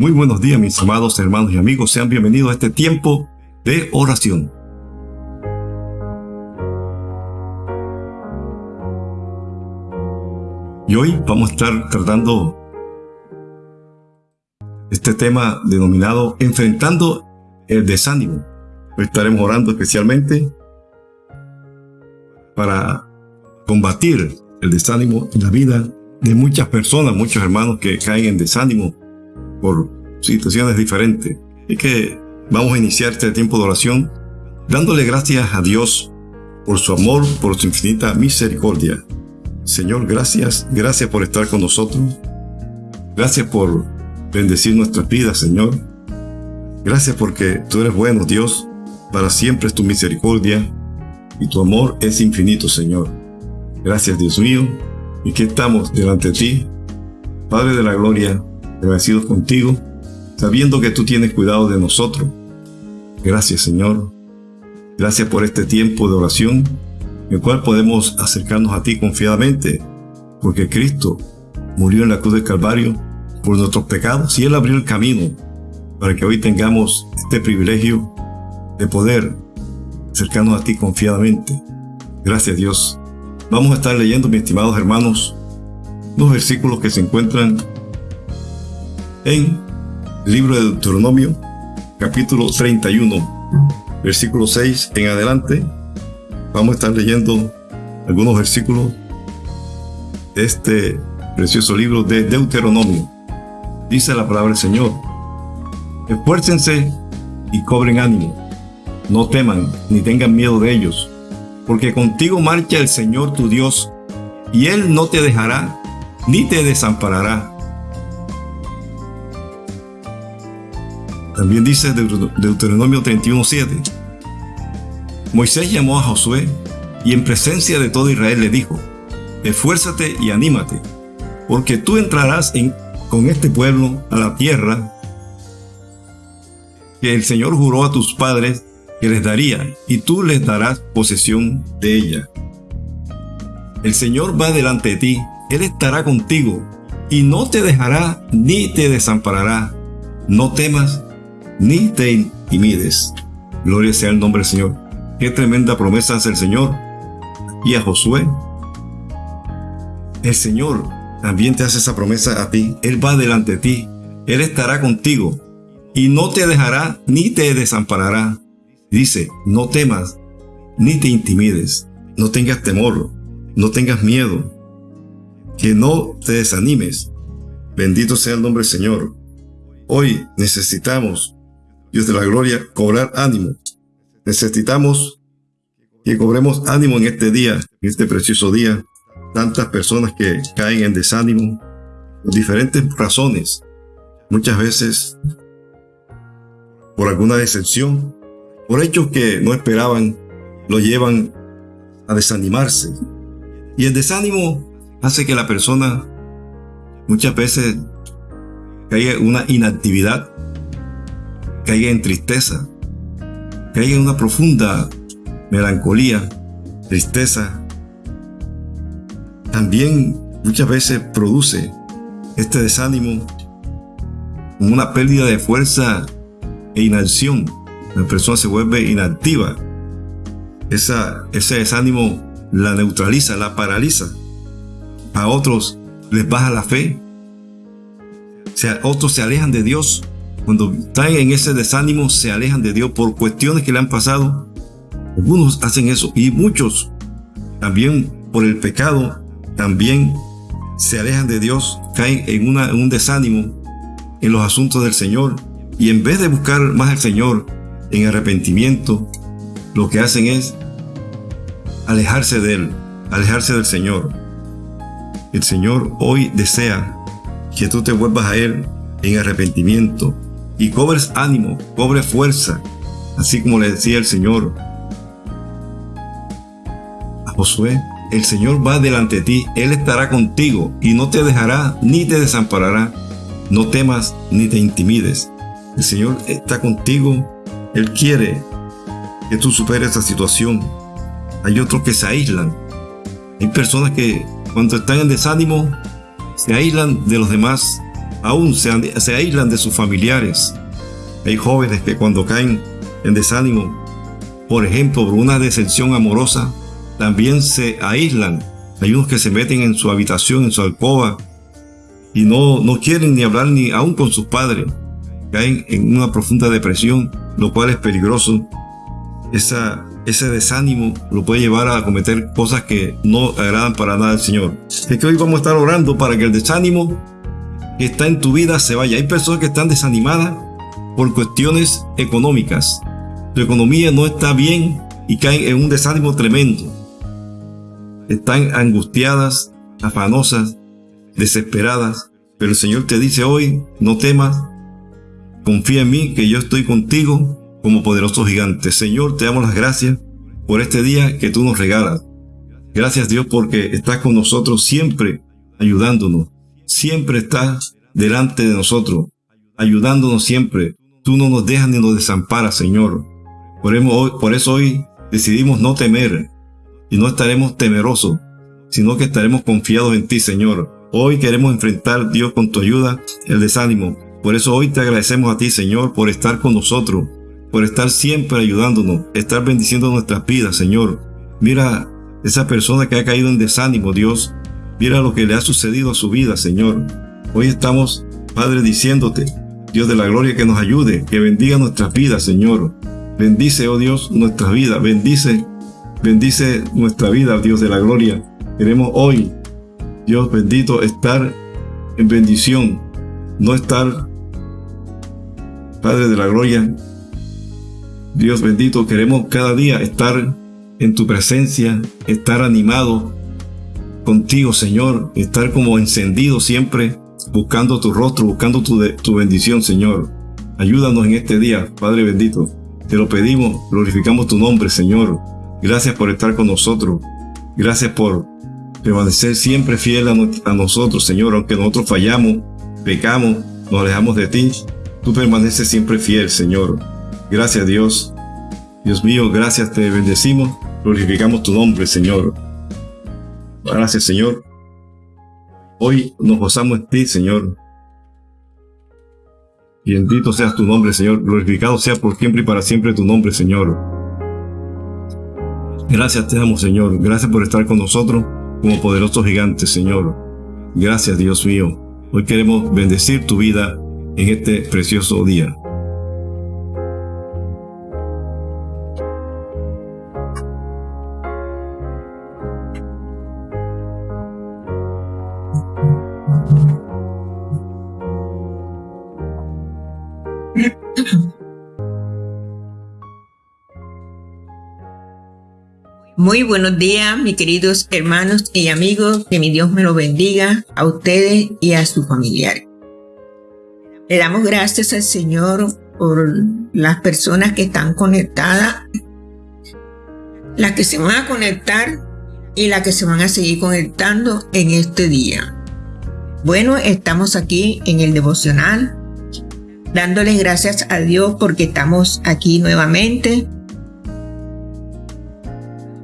Muy buenos días mis amados hermanos y amigos, sean bienvenidos a este tiempo de oración. Y hoy vamos a estar tratando este tema denominado Enfrentando el desánimo. Hoy estaremos orando especialmente para combatir el desánimo en la vida de muchas personas, muchos hermanos que caen en desánimo por situaciones diferentes. Y que vamos a iniciar este tiempo de oración dándole gracias a Dios por su amor, por su infinita misericordia. Señor, gracias, gracias por estar con nosotros. Gracias por bendecir nuestras vidas, Señor. Gracias porque tú eres bueno, Dios. Para siempre es tu misericordia y tu amor es infinito, Señor. Gracias, Dios mío. Y que estamos delante de ti, Padre de la Gloria, agradecidos contigo, sabiendo que tú tienes cuidado de nosotros. Gracias, Señor. Gracias por este tiempo de oración, en el cual podemos acercarnos a ti confiadamente, porque Cristo murió en la cruz del Calvario por nuestros pecados y Él abrió el camino para que hoy tengamos este privilegio de poder acercarnos a ti confiadamente. Gracias Dios. Vamos a estar leyendo, mis estimados hermanos, unos versículos que se encuentran en el libro de Deuteronomio, capítulo 31, versículo 6 en adelante. Vamos a estar leyendo algunos versículos de este precioso libro de Deuteronomio. Dice la palabra del Señor, esfuércense y cobren ánimo, no teman ni tengan miedo de ellos, porque contigo marcha el Señor tu Dios, y Él no te dejará ni te desamparará. También dice Deuteronomio 31.7, Moisés llamó a Josué y en presencia de todo Israel le dijo, esfuérzate y anímate, porque tú entrarás en con este pueblo a la tierra que el Señor juró a tus padres que les daría, y tú les darás posesión de ella. El Señor va delante de ti, Él estará contigo, y no te dejará ni te desamparará. No temas ni te intimides. Gloria sea el nombre del Señor. Qué tremenda promesa hace el Señor. Y a Josué. El Señor también te hace esa promesa a ti. Él va delante de ti. Él estará contigo y no te dejará ni te desamparará. Dice, no temas ni te intimides. No tengas temor, no tengas miedo. Que no te desanimes. Bendito sea el nombre del Señor. Hoy necesitamos, Dios de la gloria, cobrar ánimo. Necesitamos que cobremos ánimo en este día, en este precioso día, tantas personas que caen en desánimo por diferentes razones. Muchas veces por alguna decepción, por hechos que no esperaban, lo llevan a desanimarse. Y el desánimo hace que la persona muchas veces caiga en una inactividad, caiga en tristeza, caiga en una profunda melancolía, tristeza, también muchas veces produce este desánimo como una pérdida de fuerza e inacción. La persona se vuelve inactiva. Esa, ese desánimo la neutraliza, la paraliza. A otros les baja la fe. O sea, otros se alejan de Dios. Cuando están en ese desánimo, se alejan de Dios por cuestiones que le han pasado. Algunos hacen eso y muchos también por el pecado también se alejan de Dios, caen en, un desánimo en los asuntos del Señor y en vez de buscar más al Señor en arrepentimiento, lo que hacen es alejarse de Él, alejarse del Señor. El Señor hoy desea que tú te vuelvas a Él en arrepentimiento y cobres ánimo, cobres fuerza, así como le decía el Señor a Josué, el Señor va delante de ti, Él estará contigo y no te dejará ni te desamparará. No temas ni te intimides. El Señor está contigo. Él quiere que tú superes esta situación. Hay otros que se aíslan. Hay personas que cuando están en desánimo se aíslan de los demás aún se, se aíslan de sus familiares. Hay jóvenes que cuando caen en desánimo, por ejemplo, por una decepción amorosa, también se aíslan. Hay unos que se meten en su habitación, en su alcoba, y no, no quieren ni hablar ni aún con sus padres. Caen en una profunda depresión, lo cual es peligroso. Esa, ese desánimo lo puede llevar a cometer cosas que no agradan para nada al Señor. Es que hoy vamos a estar orando para que el desánimo que está en tu vida se vaya. Hay personas que están desanimadas por cuestiones económicas. Tu economía no está bien y caen en un desánimo tremendo. Están angustiadas, afanosas, desesperadas, pero el Señor te dice hoy, no temas, confía en mí que yo estoy contigo como poderoso gigante. Señor, te damos las gracias por este día que tú nos regalas. Gracias Dios porque estás con nosotros siempre ayudándonos. Siempre estás delante de nosotros, ayudándonos siempre. Tú no nos dejas ni nos desamparas, Señor. Por eso hoy decidimos no temer y no estaremos temerosos, sino que estaremos confiados en ti, Señor. Hoy queremos enfrentar, Dios, con tu ayuda, el desánimo. Por eso hoy te agradecemos a ti, Señor, por estar con nosotros, por estar siempre ayudándonos, estar bendiciendo nuestras vidas, Señor. Mira esa persona que ha caído en desánimo, Dios. Mira lo que le ha sucedido a su vida, Señor. Hoy estamos, Padre, diciéndote, Dios de la gloria, que nos ayude, que bendiga nuestras vidas, Señor. Bendice, oh Dios, nuestras vidas. Bendice, bendice nuestra vida, Dios de la gloria. Queremos hoy, Dios bendito, estar en bendición, no estar, Padre de la gloria, Dios bendito, queremos cada día estar en tu presencia, estar animado contigo, Señor, estar como encendido siempre, buscando tu rostro, buscando tu, tu bendición, Señor. Ayúdanos en este día, Padre bendito. Te lo pedimos, glorificamos tu nombre, Señor. Gracias por estar con nosotros. Gracias por permanecer siempre fiel a, a nosotros, Señor, aunque nosotros fallamos, pecamos, nos alejamos de ti. Tú permaneces siempre fiel, Señor. Gracias Dios. Dios mío, gracias, te bendecimos, glorificamos tu nombre, Señor. Gracias, Señor. Hoy nos gozamos en ti, Señor. Bendito seas tu nombre, Señor. Glorificado sea por siempre y para siempre tu nombre, Señor. Gracias te damos, Señor. Gracias por estar con nosotros como poderoso gigante, Señor. Gracias, Dios mío. Hoy queremos bendecir tu vida en este precioso día. Muy buenos días, mis queridos hermanos y amigos. Que mi Dios me lo bendiga a ustedes y a sus familiares. Le damos gracias al Señor por las personas que están conectadas, las que se van a conectar y las que se van a seguir conectando en este día. Bueno, estamos aquí en el devocional, dándoles gracias a Dios porque estamos aquí nuevamente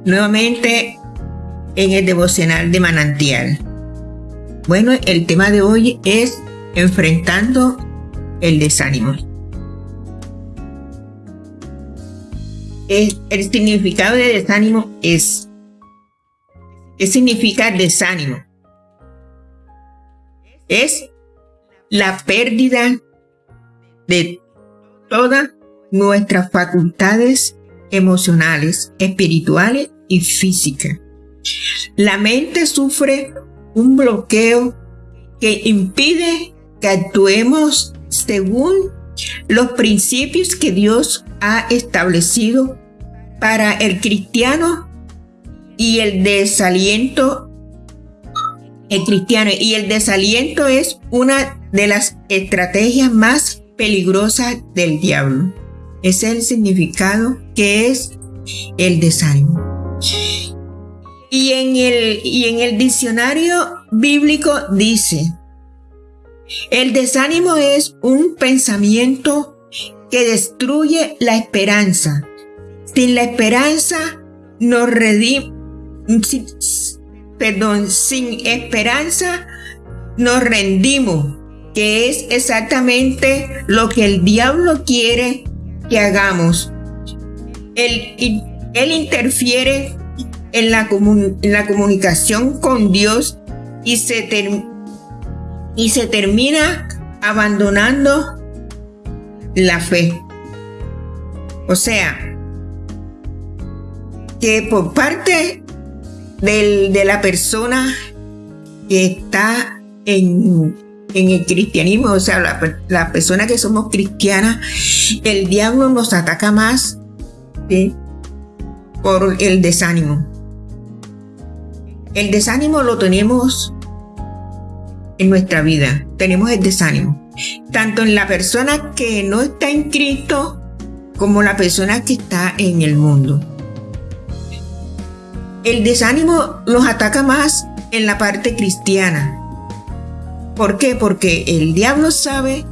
nuevamente en el devocional de manantial. Bueno, el tema de hoy es enfrentando el desánimo. El, significado de desánimo es, ¿qué significa desánimo? Es la pérdida de todas nuestras facultades emocionales, espirituales y física. La mente sufre un bloqueo que impide que actuemos según los principios que Dios ha establecido para el cristiano y el desaliento el cristiano y el desaliento es una de las estrategias más peligrosas del diablo. Es el significado que es el desánimo. Y en el, y en el diccionario bíblico dice, el desánimo es un pensamiento que destruye la esperanza. Sin la esperanza nos redimos, perdón, sin esperanza nos rendimos, que es exactamente lo que el diablo quiere que hagamos. Él, él interfiere en la, la, comunicación con Dios y se, y se termina abandonando la fe. O sea, que por parte de la persona que está en, el cristianismo, o sea, la, persona que somos cristianas, el diablo nos ataca más por el desánimo. El desánimo lo tenemos en nuestra vida, tenemos el desánimo, tanto en la persona que no está en Cristo como la persona que está en el mundo. El desánimo nos ataca más en la parte cristiana. ¿Por qué? Porque el diablo sabe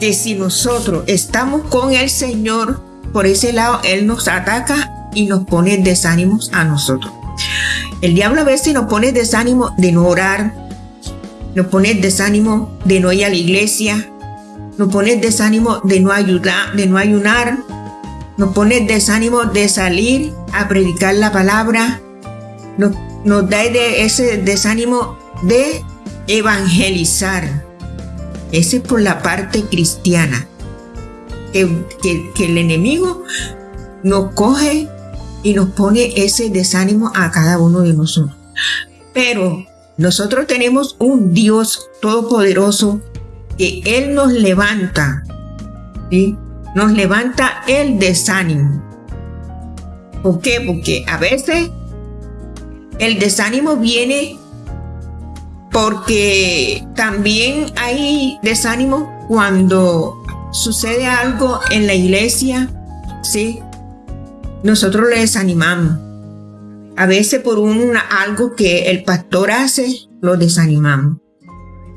que si nosotros estamos con el Señor, por ese lado, Él nos ataca y nos pone desánimos a nosotros. El diablo a veces nos pone desánimo de no orar, nos pone desánimo de no ir a la iglesia, nos pone desánimo de no ayudar, de no ayunar, nos pone desánimo de salir a predicar la palabra, nos, da ese desánimo de evangelizar. Ese es por la parte cristiana. Que, que, el enemigo nos coge y nos pone ese desánimo a cada uno de nosotros. Pero nosotros tenemos un Dios todopoderoso que Él nos levanta. ¿sí? nos levanta el desánimo. ¿Por qué? Porque a veces el desánimo viene porque también hay desánimo cuando sucede algo en la iglesia, ¿sí? Nosotros le desanimamos. A veces por un, algo que el pastor hace, lo desanimamos.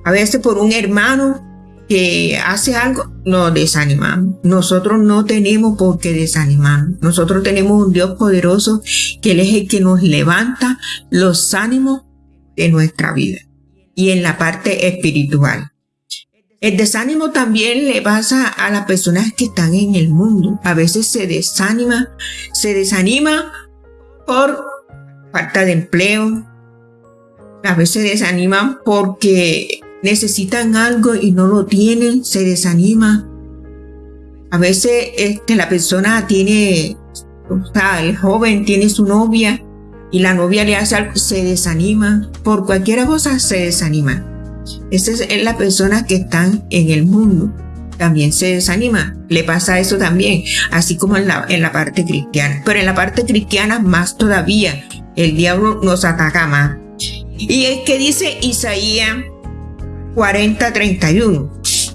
A veces por un hermano que hace algo, nos desanimamos. Nosotros no tenemos por qué desanimarnos. Nosotros tenemos un Dios poderoso que Él es el que nos levanta los ánimos de nuestra vida y en la parte espiritual. El desánimo también le pasa a las personas que están en el mundo. A veces se desanima, se desanima por falta de empleo. A veces desaniman porque necesitan algo y no lo tienen, se desanima. A veces este, la persona tiene, o sea, el joven tiene su novia y la novia le hace algo, se desanima. Por cualquier cosa se desanima. Esa es la persona que están en el mundo. También se desanima. Le pasa eso también, así como en la, en la parte cristiana. Pero en la parte cristiana más todavía. El diablo nos ataca más. Y es que dice Isaías 40:31.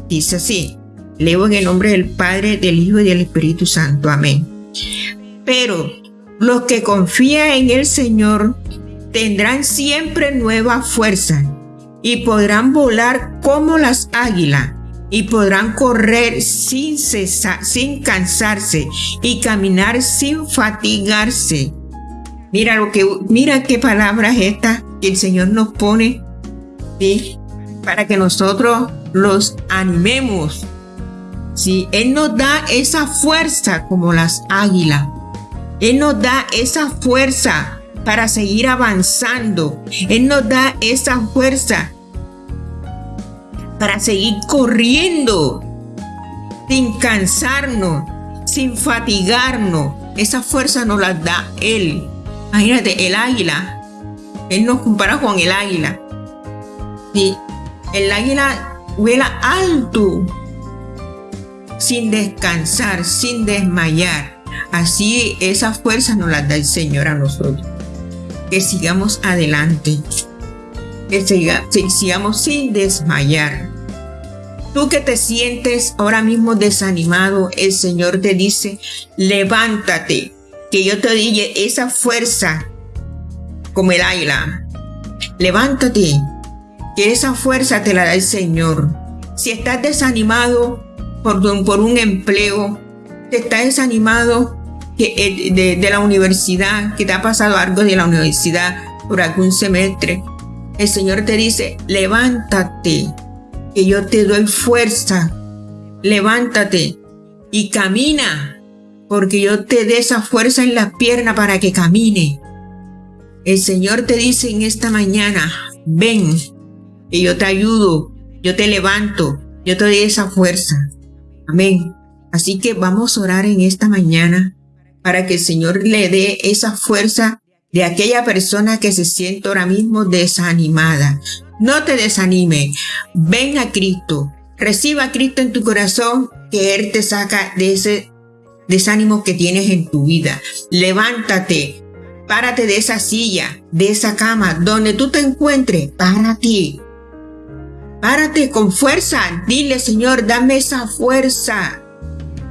Dice así, leo en el nombre del Padre, del Hijo y del Espíritu Santo. Amén. Pero los que confían en el Señor tendrán siempre nueva fuerza y podrán volar como las águilas y podrán correr sin cesar, sin cansarse y caminar sin fatigarse. Mira lo que mira qué palabras estas que el Señor nos pone ¿sí? para que nosotros los animemos. Si Él nos da esa fuerza como las águilas. Él nos da esa fuerza para seguir avanzando. Él nos da esa fuerza para seguir corriendo sin cansarnos, sin fatigarnos. Esa fuerza nos la da Él. Imagínate, el águila. Él nos compara con el águila. Sí, el águila vuela alto, sin descansar, sin desmayar. Así esa fuerza nos la da el Señor a nosotros. Que sigamos adelante. Que sigamos sin desmayar. Tú que te sientes ahora mismo desanimado, el Señor te dice, levántate, que yo te dije esa fuerza como el águila. Levántate, que esa fuerza te la da el Señor. Si estás desanimado por, por un empleo, te estás desanimado que, de, de la universidad, que te ha pasado algo de la universidad por algún semestre, el Señor te dice, levántate, que yo te doy fuerza. Levántate y camina, porque yo te dé esa fuerza en la pierna para que camine. El Señor te dice en esta mañana, ven, que yo te ayudo, yo te levanto, yo te doy esa fuerza. Amén. Así que vamos a orar en esta mañana para que el Señor le dé esa fuerza de aquella persona que se siente ahora mismo desanimada. No te desanime. Ven a Cristo. Reciba a Cristo en tu corazón que Él te saca de ese desánimo que tienes en tu vida. Levántate. Párate de esa silla, de esa cama, donde tú te encuentres. Párate. Párate con fuerza. Dile, Señor, dame esa fuerza.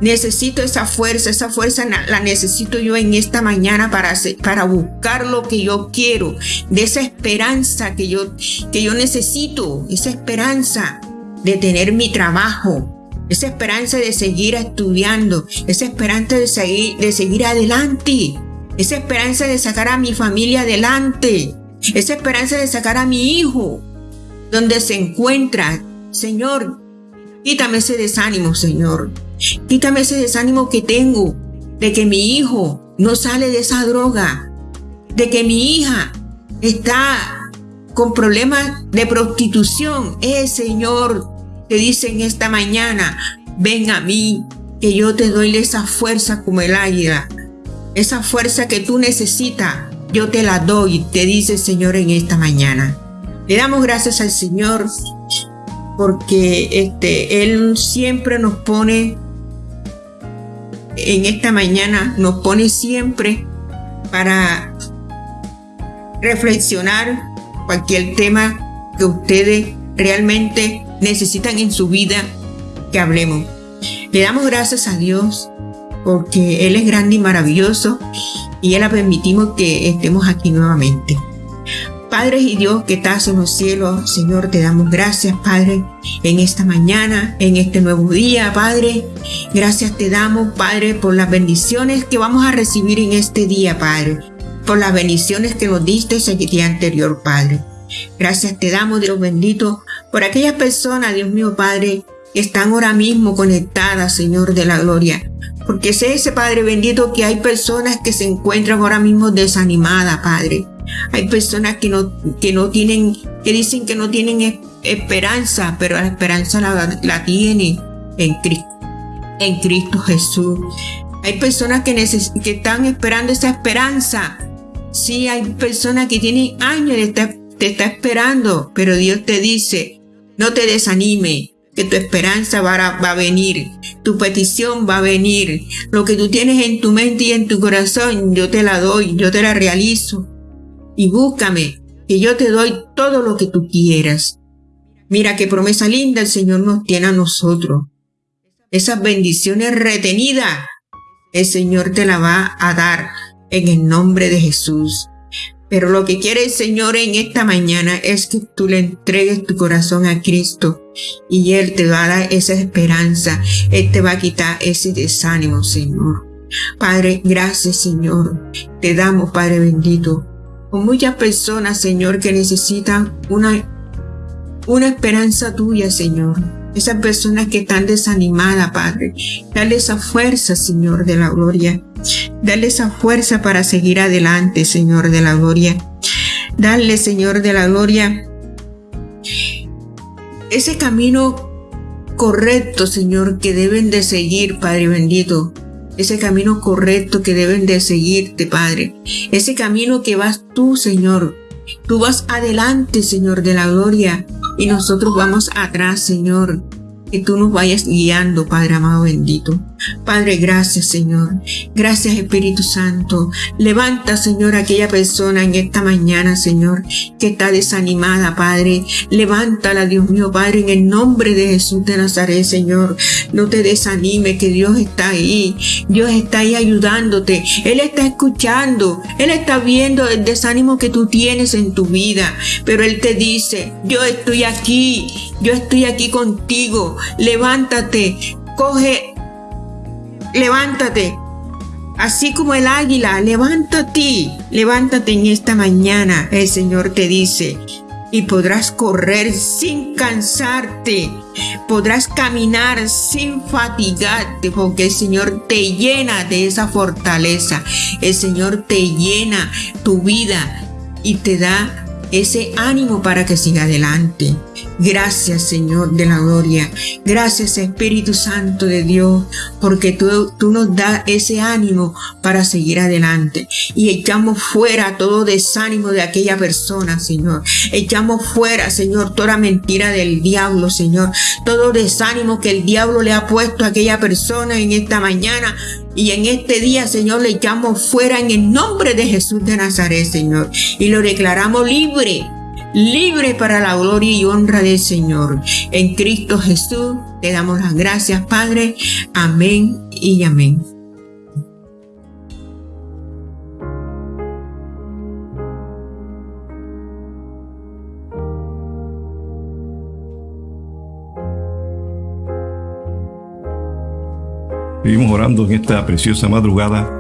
Necesito esa fuerza, esa fuerza la necesito yo en esta mañana para, para buscar lo que yo quiero, de esa esperanza que yo, que yo necesito, esa esperanza de tener mi trabajo, esa esperanza de seguir estudiando, esa esperanza de seguir, de seguir adelante, esa esperanza de sacar a mi familia adelante, esa esperanza de sacar a mi hijo donde se encuentra. Señor, quítame ese desánimo, Señor. Quítame ese desánimo que tengo de que mi hijo no sale de esa droga, de que mi hija está con problemas de prostitución. Eh, Señor, te dicen esta mañana, ven a mí, que yo te doy esa fuerza como el águila. Esa fuerza que tú necesitas, yo te la doy, te dice el Señor en esta mañana. Le damos gracias al Señor porque este, Él siempre nos pone en esta mañana nos pone siempre para reflexionar cualquier tema que ustedes realmente necesitan en su vida que hablemos. Le damos gracias a Dios porque Él es grande y maravilloso y Él ha permitido que estemos aquí nuevamente. Padre y Dios que estás en los cielos, Señor, te damos gracias, Padre, en esta mañana, en este nuevo día, Padre. Gracias te damos, Padre, por las bendiciones que vamos a recibir en este día, Padre. Por las bendiciones que nos diste ese día anterior, Padre. Gracias te damos, Dios bendito, por aquellas personas, Dios mío, Padre, que están ahora mismo conectadas, Señor de la gloria. Porque sé ese Padre bendito que hay personas que se encuentran ahora mismo desanimadas, Padre hay personas que no, que no tienen, que dicen que no tienen esperanza, pero la esperanza la, tienen en Cristo, en Cristo Jesús. Hay personas que, que están esperando esa esperanza. Sí, hay personas que tienen años de estar, te está esperando, pero Dios te dice, no te desanime, que tu esperanza va a, va a, venir, tu petición va a venir, lo que tú tienes en tu mente y en tu corazón, yo te la doy, yo te la realizo y búscame, que yo te doy todo lo que tú quieras. Mira qué promesa linda el Señor nos tiene a nosotros. Esas bendiciones retenidas, el Señor te la va a dar en el nombre de Jesús. Pero lo que quiere el Señor en esta mañana es que tú le entregues tu corazón a Cristo y Él te va a dar esa esperanza. Él te va a quitar ese desánimo, Señor. Padre, gracias, Señor. Te damos, Padre bendito, con muchas personas, Señor, que necesitan una, una esperanza tuya, Señor. Esas personas que están desanimadas, Padre. Dale esa fuerza, Señor, de la gloria. Dale esa fuerza para seguir adelante, Señor de la gloria. Dale, Señor de la gloria, ese camino correcto, Señor, que deben de seguir, Padre bendito ese camino correcto que deben de seguirte, Padre. Ese camino que vas tú, Señor. Tú vas adelante, Señor, de la gloria, y nosotros vamos atrás, Señor que tú nos vayas guiando, Padre amado bendito. Padre, gracias, Señor. Gracias, Espíritu Santo. Levanta, Señor, aquella persona en esta mañana, Señor, que está desanimada, Padre. Levántala, Dios mío, Padre, en el nombre de Jesús de Nazaret, Señor. No te desanime, que Dios está ahí. Dios está ahí ayudándote. Él está escuchando. Él está viendo el desánimo que tú tienes en tu vida. Pero Él te dice, yo estoy aquí. Yo estoy aquí contigo levántate, coge, levántate. Así como el águila, levántate, levántate en esta mañana. El Señor te dice, y podrás correr sin cansarte. Podrás caminar sin fatigarte porque el Señor te llena de esa fortaleza. El Señor te llena tu vida y te da ese ánimo para que siga adelante. Gracias Señor de la gloria. Gracias Espíritu Santo de Dios, porque tú, tú nos das ese ánimo para seguir adelante. Y echamos fuera todo desánimo de aquella persona, Señor. Echamos fuera, Señor, toda mentira del diablo, Señor. Todo desánimo que el diablo le ha puesto a aquella persona en esta mañana. Y en este día, Señor, le echamos fuera en el nombre de Jesús de Nazaret, Señor. Y lo declaramos libre, libre para la gloria y honra del Señor. En Cristo Jesús te damos las gracias, Padre. Amén y amén. Vivimos orando en esta preciosa madrugada,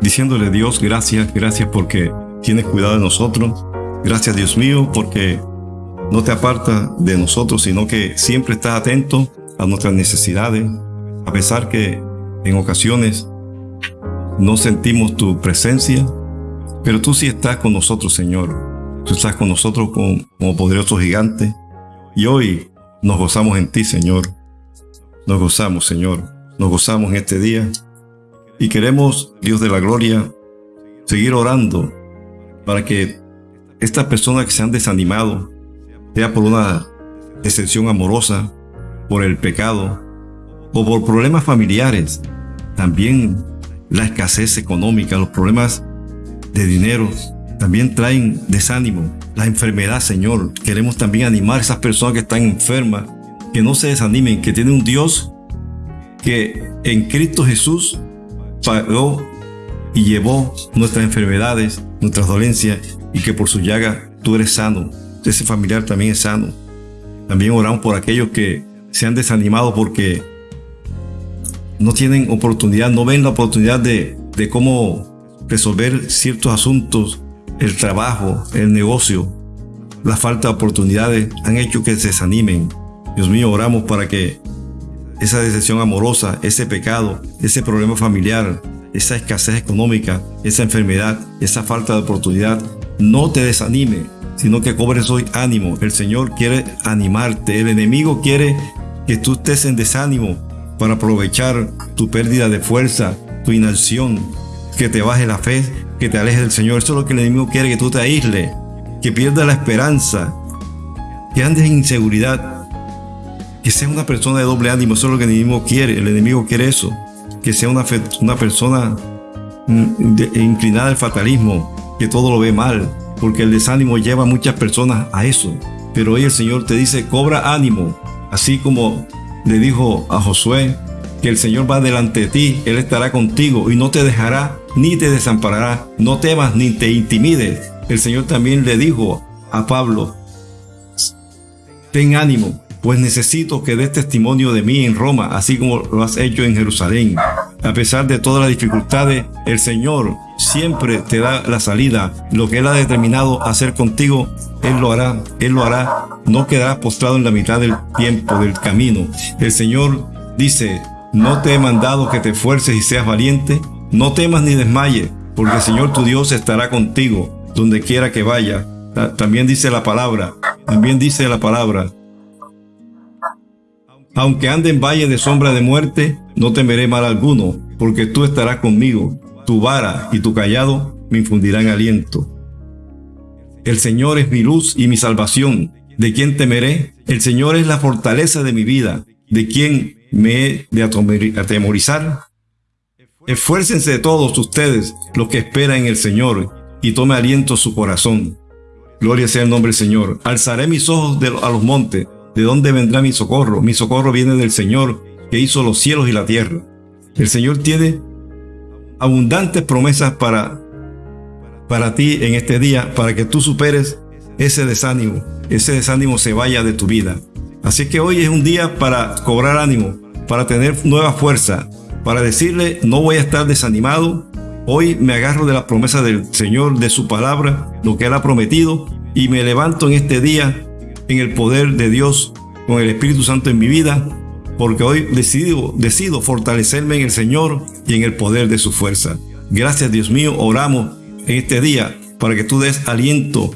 diciéndole Dios, gracias, gracias porque tienes cuidado de nosotros. Gracias Dios mío porque no te aparta de nosotros, sino que siempre estás atento a nuestras necesidades, a pesar que en ocasiones no sentimos tu presencia, pero tú sí estás con nosotros, Señor. Tú estás con nosotros como poderoso gigante. Y hoy nos gozamos en ti, Señor. Nos gozamos, Señor nos gozamos en este día y queremos, Dios de la gloria, seguir orando para que estas personas que se han desanimado, sea por una decepción amorosa, por el pecado o por problemas familiares, también la escasez económica, los problemas de dinero, también traen desánimo. La enfermedad, Señor. Queremos también animar a esas personas que están enfermas, que no se desanimen, que tienen un Dios que en Cristo Jesús pagó y llevó nuestras enfermedades, nuestras dolencias y que por su llaga tú eres sano. Ese familiar también es sano. También oramos por aquellos que se han desanimado porque no tienen oportunidad, no ven la oportunidad de, de cómo resolver ciertos asuntos, el trabajo, el negocio. La falta de oportunidades han hecho que se desanimen. Dios mío, oramos para que esa decepción amorosa, ese pecado, ese problema familiar, esa escasez económica, esa enfermedad, esa falta de oportunidad, no te desanime, sino que cobres hoy ánimo. El Señor quiere animarte, el enemigo quiere que tú estés en desánimo para aprovechar tu pérdida de fuerza, tu inacción, que te baje la fe, que te alejes del Señor. Eso es lo que el enemigo quiere, que tú te aísles, que pierdas la esperanza, que andes en inseguridad, que sea una persona de doble ánimo, eso es lo que el enemigo quiere, el enemigo quiere eso, que sea una, una persona mm, inclinada al fatalismo, que todo lo ve mal, porque el desánimo lleva a muchas personas a eso. Pero hoy el Señor te dice, cobra ánimo, así como le dijo a Josué, que el Señor va delante de ti, Él estará contigo y no te dejará ni te desamparará, no temas ni te intimides. El Señor también le dijo a Pablo, ten ánimo, pues necesito que des testimonio de mí en Roma, así como lo has hecho en Jerusalén. A pesar de todas las dificultades, el Señor siempre te da la salida. Lo que Él ha determinado hacer contigo, Él lo hará, Él lo hará. No quedarás postrado en la mitad del tiempo, del camino. El Señor dice, no te he mandado que te esfuerces y seas valiente, no temas ni desmayes, porque el Señor tu Dios estará contigo donde quiera que vaya. También dice la palabra, también dice la palabra, aunque ande en valle de sombra de muerte, no temeré mal alguno, porque tú estarás conmigo. Tu vara y tu callado me infundirán aliento. El Señor es mi luz y mi salvación. ¿De quién temeré? El Señor es la fortaleza de mi vida. ¿De quién me he de atemorizar? Esfuércense todos ustedes los que esperan en el Señor y tome aliento su corazón. Gloria sea el nombre del Señor. Alzaré mis ojos a los montes. ¿De dónde vendrá mi socorro? Mi socorro viene del Señor que hizo los cielos y la tierra. El Señor tiene abundantes promesas para, para ti en este día, para que tú superes ese desánimo, ese desánimo se vaya de tu vida. Así que hoy es un día para cobrar ánimo, para tener nueva fuerza, para decirle, no voy a estar desanimado, hoy me agarro de la promesa del Señor, de su palabra, lo que Él ha prometido, y me levanto en este día en el poder de Dios, con el Espíritu Santo en mi vida, porque hoy decido, decido fortalecerme en el Señor y en el poder de su fuerza. Gracias Dios mío, oramos en este día para que tú des aliento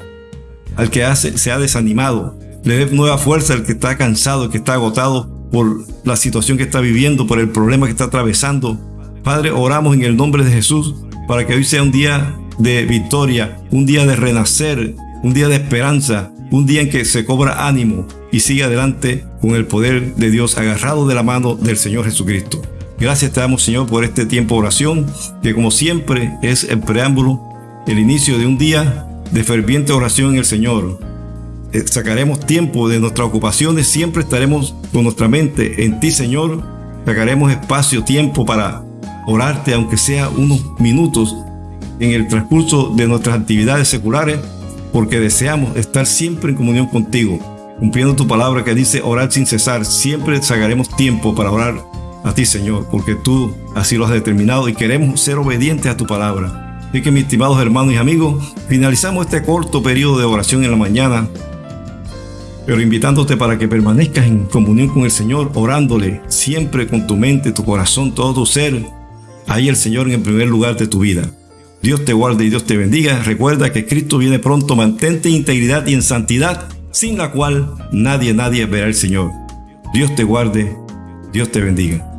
al que se ha desanimado, le des nueva fuerza al que está cansado, que está agotado por la situación que está viviendo, por el problema que está atravesando. Padre, oramos en el nombre de Jesús para que hoy sea un día de victoria, un día de renacer, un día de esperanza, un día en que se cobra ánimo y sigue adelante con el poder de Dios agarrado de la mano del Señor Jesucristo. Gracias te damos Señor por este tiempo de oración, que como siempre es el preámbulo, el inicio de un día de ferviente oración en el Señor. Eh, sacaremos tiempo de nuestras ocupaciones, siempre estaremos con nuestra mente en ti Señor. Sacaremos espacio, tiempo para orarte, aunque sea unos minutos en el transcurso de nuestras actividades seculares porque deseamos estar siempre en comunión contigo, cumpliendo tu palabra que dice orar sin cesar. Siempre sacaremos tiempo para orar a ti, Señor, porque tú así lo has determinado y queremos ser obedientes a tu palabra. Así que, mis estimados hermanos y amigos, finalizamos este corto periodo de oración en la mañana, pero invitándote para que permanezcas en comunión con el Señor, orándole siempre con tu mente, tu corazón, todo tu ser. Ahí el Señor en el primer lugar de tu vida. Dios te guarde y Dios te bendiga. Recuerda que Cristo viene pronto. Mantente en integridad y en santidad, sin la cual nadie, nadie verá al Señor. Dios te guarde. Dios te bendiga.